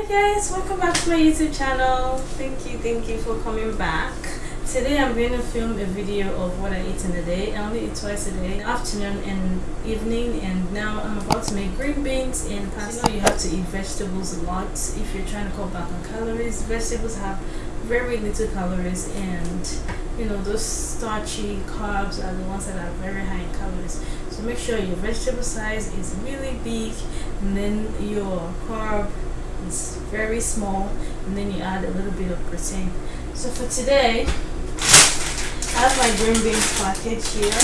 Hi guys, welcome back to my YouTube channel. Thank you, thank you for coming back. Today I'm going to film a video of what I eat in a day. I only eat twice a day, afternoon and evening and now I'm about to make green beans and pasta. You know you have to eat vegetables a lot if you're trying to cut back on calories. Vegetables have very little calories and you know those starchy carbs are the ones that are very high in calories so make sure your vegetable size is really big and then your carb is very small and then you add a little bit of protein so for today I have my green beans package here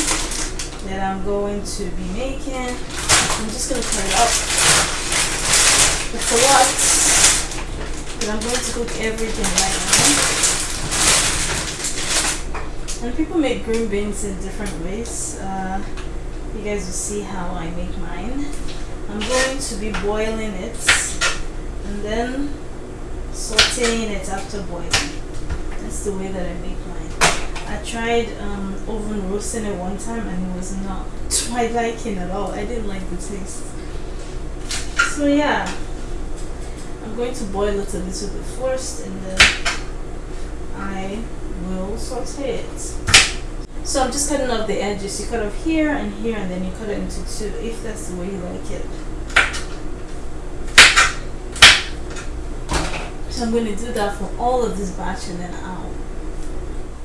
that I'm going to be making. I'm just going to cut it up. It's a lot but I'm going to cook everything right now. And people make green beans in different ways. Uh, you guys will see how I make mine. I'm going to be boiling it and then sauteing it after boiling. That's the way that I make mine. I tried um, oven roasting it one time and it was not to my liking at all. I didn't like the taste. So yeah. I'm going to boil it a little bit first and then I will saute it. So I'm just cutting off the edges. You cut off here and here and then you cut it into two if that's the way you like it So I'm going to do that for all of this batch and then out.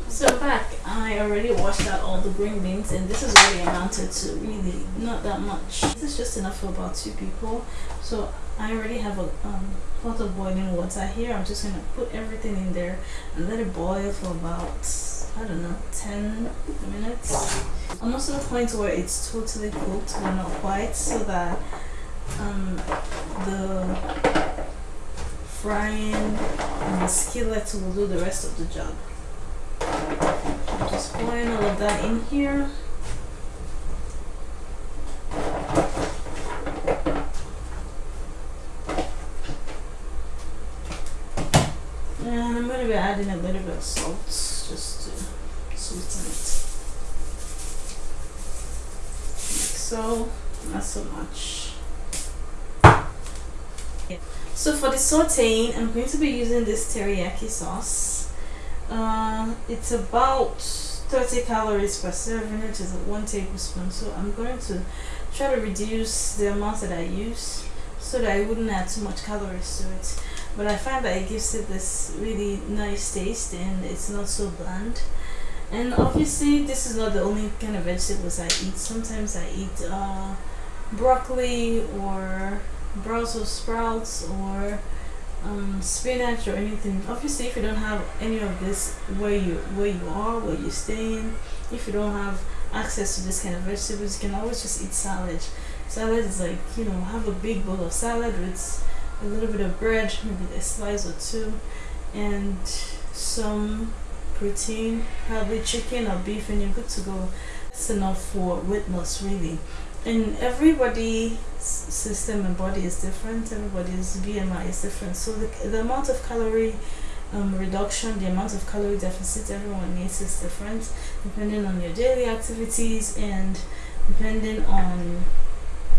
So back, I already washed out all the green beans and this is what it amounted to, really not that much. This is just enough for about two people. So I already have a um, pot of boiling water here. I'm just going to put everything in there and let it boil for about, I don't know, 10 minutes. Almost to the point where it's totally cooked, but not quite, so that um, the frying and the skillet will do the rest of the job. Just pouring all of that in here. And I'm going to be adding a little bit of salt just to sweeten it. Like so, not so much. So for the sauteing, I'm going to be using this teriyaki sauce. Uh, it's about 30 calories per serving, which is one tablespoon. So I'm going to try to reduce the amount that I use so that I wouldn't add too much calories to it. But I find that it gives it this really nice taste and it's not so bland. And obviously this is not the only kind of vegetables I eat. Sometimes I eat uh, broccoli or Brussels sprouts or um, spinach or anything. Obviously if you don't have any of this where you where you are where you're staying if you don't have access to this kind of vegetables you can always just eat salad. Salad is like you know have a big bowl of salad with a little bit of bread maybe a slice or two and some protein probably chicken or beef and you're good to go. That's enough for weight loss really and everybody's system and body is different everybody's bmi is different. So the, the amount of calorie um, reduction the amount of calorie deficit everyone needs is different depending on your daily activities and depending on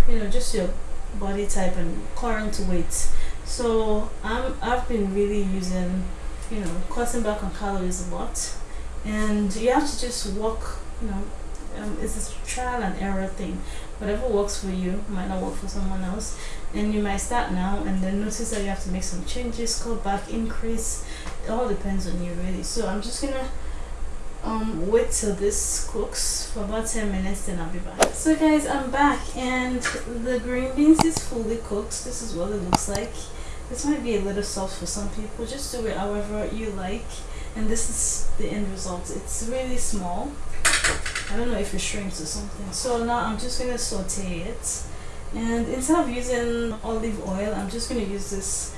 you know just your body type and current weight. So I'm, I've been really using you know cutting back on calories a lot. And you have to just walk you know um, it's a trial and error thing whatever works for you might not work for someone else. And you might start now and then notice that you have to make some changes cut back increase. It all depends on you really. So i'm just gonna um wait till this cooks for about 10 minutes then i'll be back. So guys i'm back and the green beans is fully cooked. This is what it looks like. This might be a little soft for some people. Just do it however you like. And this is the end result. It's really small I don't know if it shrinks or something. So now I'm just to saute it. And instead of using olive oil, I'm just to use this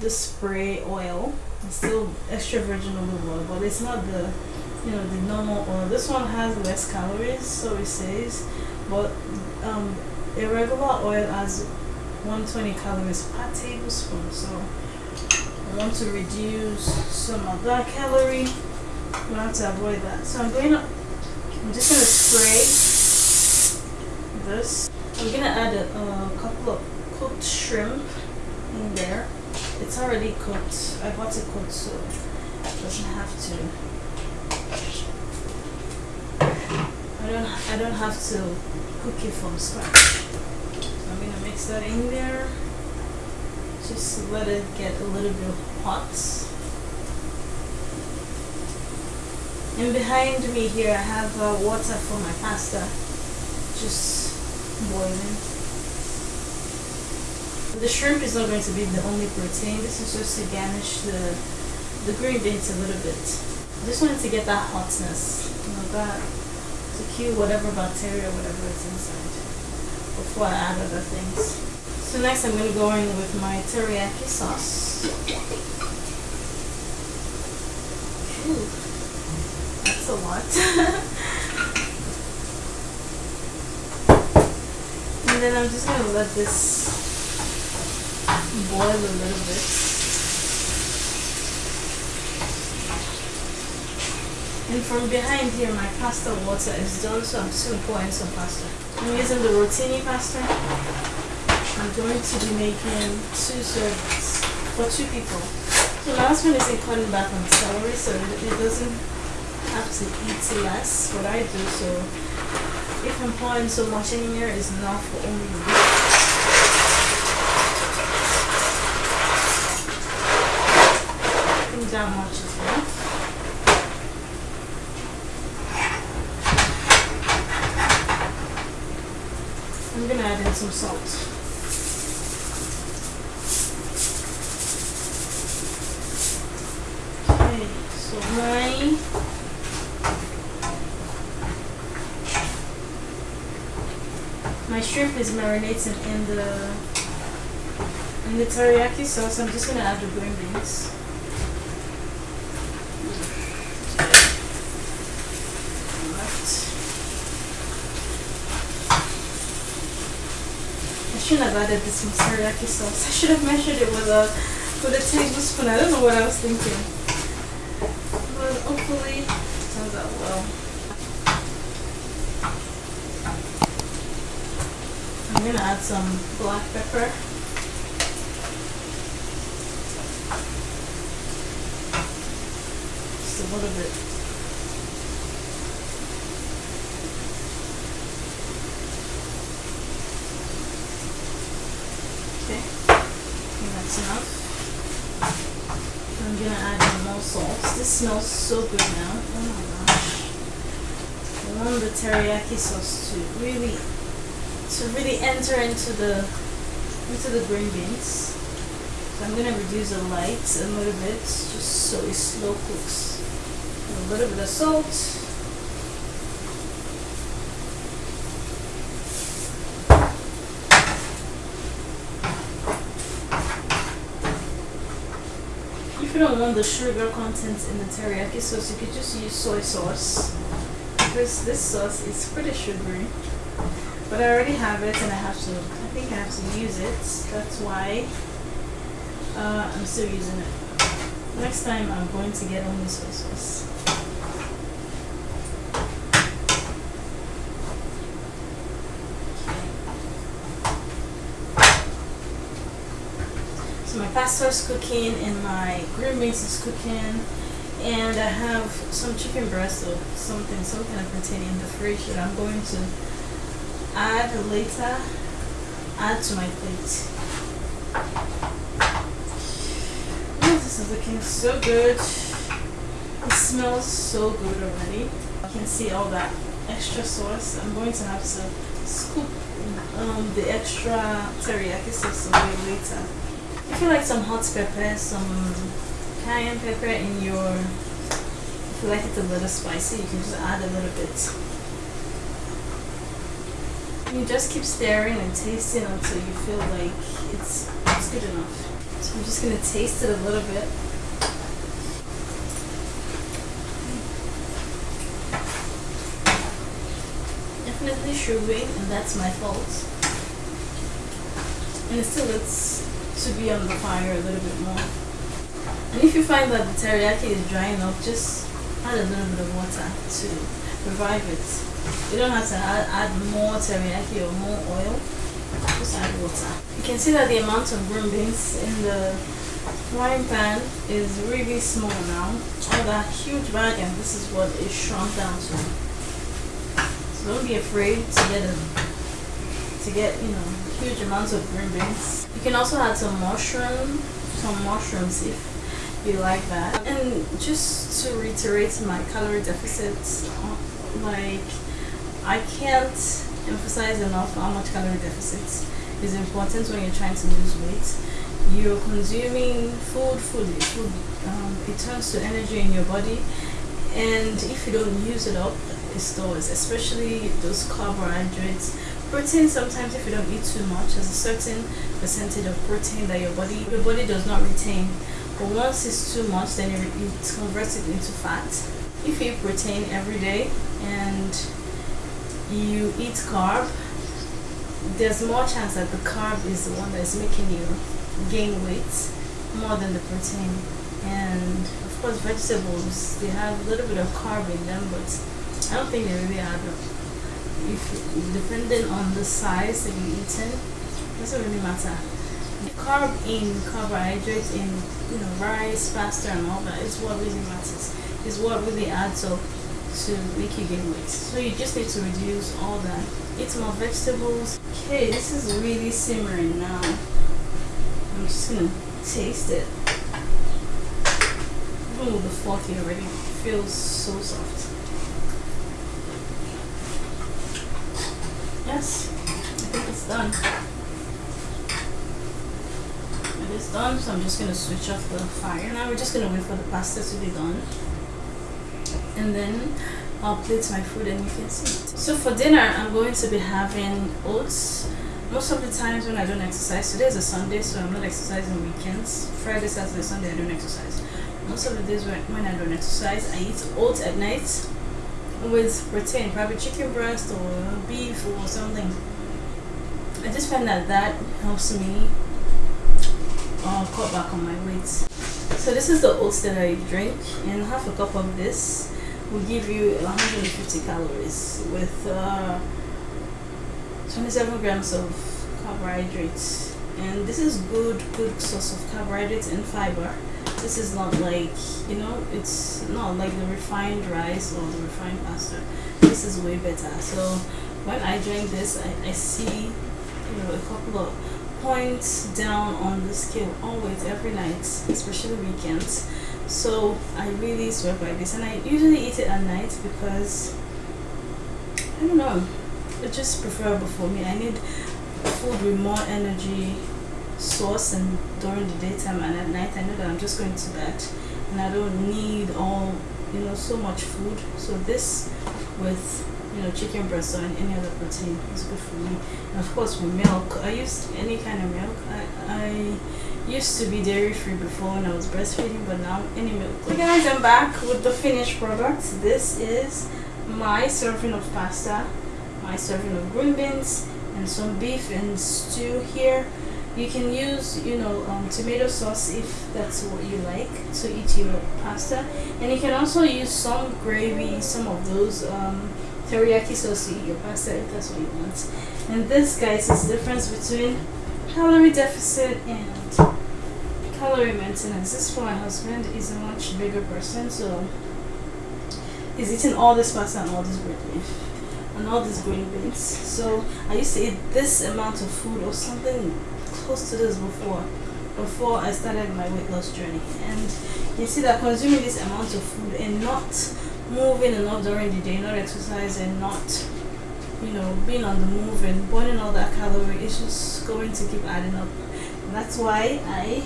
the spray oil. It's still extra virgin olive oil, but it's not the you know the normal oil. This one has less calories, so it says, but um, a regular oil has 120 calories per tablespoon. So I want to reduce some of that calorie. We have to avoid that. So I'm going to I'm just to spray this. I'm to add a, a couple of cooked shrimp in there. it's already cooked. I bought it cooked so it doesn't have to. I don't I don't have to cook it from scratch. So I'm gonna mix that in there. Just let it get a little bit hot. And behind me here I have uh, water for my pasta. Just boiling. The shrimp is not going to be the only protein. This is just to garnish the the green beans a little bit. Just wanted to get that hotness, you know, that to kill whatever bacteria, whatever is inside before I add other things. So next I'm going to go in with my teriyaki sauce. A lot. and then I'm just going to let this boil a little bit. And from behind here, my pasta water is done, so I'm still pouring some pasta. I'm using the rotini pasta. I'm going to be making two servings for two people. So last one is a cutting back on celery, so it doesn't have to eat less. What I do, so if I'm pouring so much in here, it's enough for only down much as well. I'm gonna add in some salt. Okay, so my my shrimp is marinating in the in the teriyaki sauce. I'm just gonna add the green beans. I shouldn't have added this teriyaki sauce. I should have measured it with a with a tablespoon. I don't know what I was thinking. But hopefully it turns out well. I'm gonna add some black pepper. Just a little bit. Okay, that's enough. I'm gonna add in more salt. This smells so good now. Oh my gosh. I want the teriyaki sauce to really to really enter into the into the green beans. So I'm gonna reduce the light a little bit just so it slow cooks. A little bit of salt. If you don't want the sugar content in the teriyaki sauce, you could just use soy sauce. Because this sauce is pretty sugary. But I already have it and I have to, I think I have to use it. That's why uh, I'm still using it. Next time I'm going to get only soy sauce. So my pasta is cooking and my green beans is cooking and I have some chicken breast or something, some kind of protein in the fridge that I'm going to add later, add to my plate. this is looking so good. It smells so good already. You can see all that extra sauce. I'm going to have to scoop um, the extra teriyaki sauce away later. If you like some hot pepper, some cayenne pepper in your, if you like it a little spicy, you can just add a little bit. You just keep stirring and tasting until you feel like it's, it's good enough. So I'm just going to taste it a little bit. Definitely sugary and that's my fault. And it still looks to be on the fire a little bit more. And if you find that the teriyaki is drying up, just add a little bit of water to revive it. You don't have to add, add more teriyaki or more oil, just add water. You can see that the amount of green beans in the frying pan is really small now. All that huge bag and this is what it shrunk down to. So don't be afraid to get a, to get you know huge amounts of green beans. You can also add some mushroom, some mushrooms if you like that. And just to reiterate my calorie deficit, uh, like I can't emphasize enough how much calorie deficit is important when you're trying to lose weight. You're consuming food fully, food um, it turns to energy in your body, and if you don't use it up, it stores, especially those carbohydrates. Protein sometimes if you don't eat too much, there's a certain percentage of protein that your body your body does not retain. But once it's too much, then it, it converts it into fat. If you eat protein every day and you eat carb, there's more chance that the carb is the one that's making you gain weight more than the protein. And of course, vegetables they have a little bit of carb in them, but I don't think they really add up. If depending on the size that you're eating, doesn't really matter. Carb in carbohydrates in you know rice, pasta, and all that is what really matters. Is what really adds up to make you gain weight. So you just need to reduce all that. Eat more vegetables. Okay, this is really simmering now. I'm just gonna taste it. With the fork it already feels so soft. Yes, I think it's done. It is done, so I'm just gonna switch off the fire. Now we're just gonna wait for the pasta to be done and then I'll plate my food and you can see it. So for dinner, I'm going to be having oats. Most of the times when I don't exercise, today is a Sunday, so I'm not exercising weekends. Friday, Saturday, Sunday, I don't exercise. Most of the days when, when I don't exercise, I eat oats at night with protein, probably chicken breast or beef or something. I just find that that helps me uh, cut back on my weight. So this is the oats that I drink and half a cup of this will give you 150 calories with uh, 27 grams of carbohydrates. And this is good good source of carbohydrates and fiber. This is not like you know it's not like the refined rice or the refined pasta. This is way better. So when I drink this I, I see you know a couple of points down on the scale always every night especially weekends so I really swear by this. And I usually eat it at night because I don't know it's just preferable for me. I need food with more energy source and during the daytime. And at night I know that I'm just going to bed and I don't need all you know so much food. So this with you know chicken breast or any other protein is good for me. And of course with milk I use any kind of milk. I, I used to be dairy free before when I was breastfeeding but now any milk so guys I'm back with the finished product this is my serving of pasta my serving of green beans and some beef and stew here. You can use you know um, tomato sauce if that's what you like to eat your pasta. And you can also use some gravy some of those um, teriyaki sauce to eat your pasta if that's what you want. And this guys is the difference between calorie deficit and calorie maintenance. This for my husband is a much bigger person, so he's eating all this pasta and all this bread and all these green beans. So I used to eat this amount of food or something close to this before before I started my weight loss journey. And you see that consuming this amount of food and not moving enough during the day, not exercising, not you know, being on the move and burning all that calorie is just going to keep adding up. And that's why I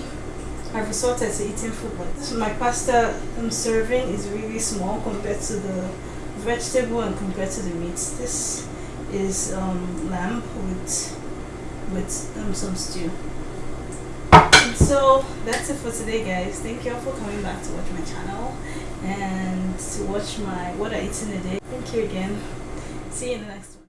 I've resorted to eating food this. My pasta I'm serving is really small compared to the vegetable and compared to the meat. This is um, lamb with with um, some stew. And so that's it for today guys. Thank you all for coming back to watch my channel and to watch my what I eat in a day. Thank you again. See you in the next.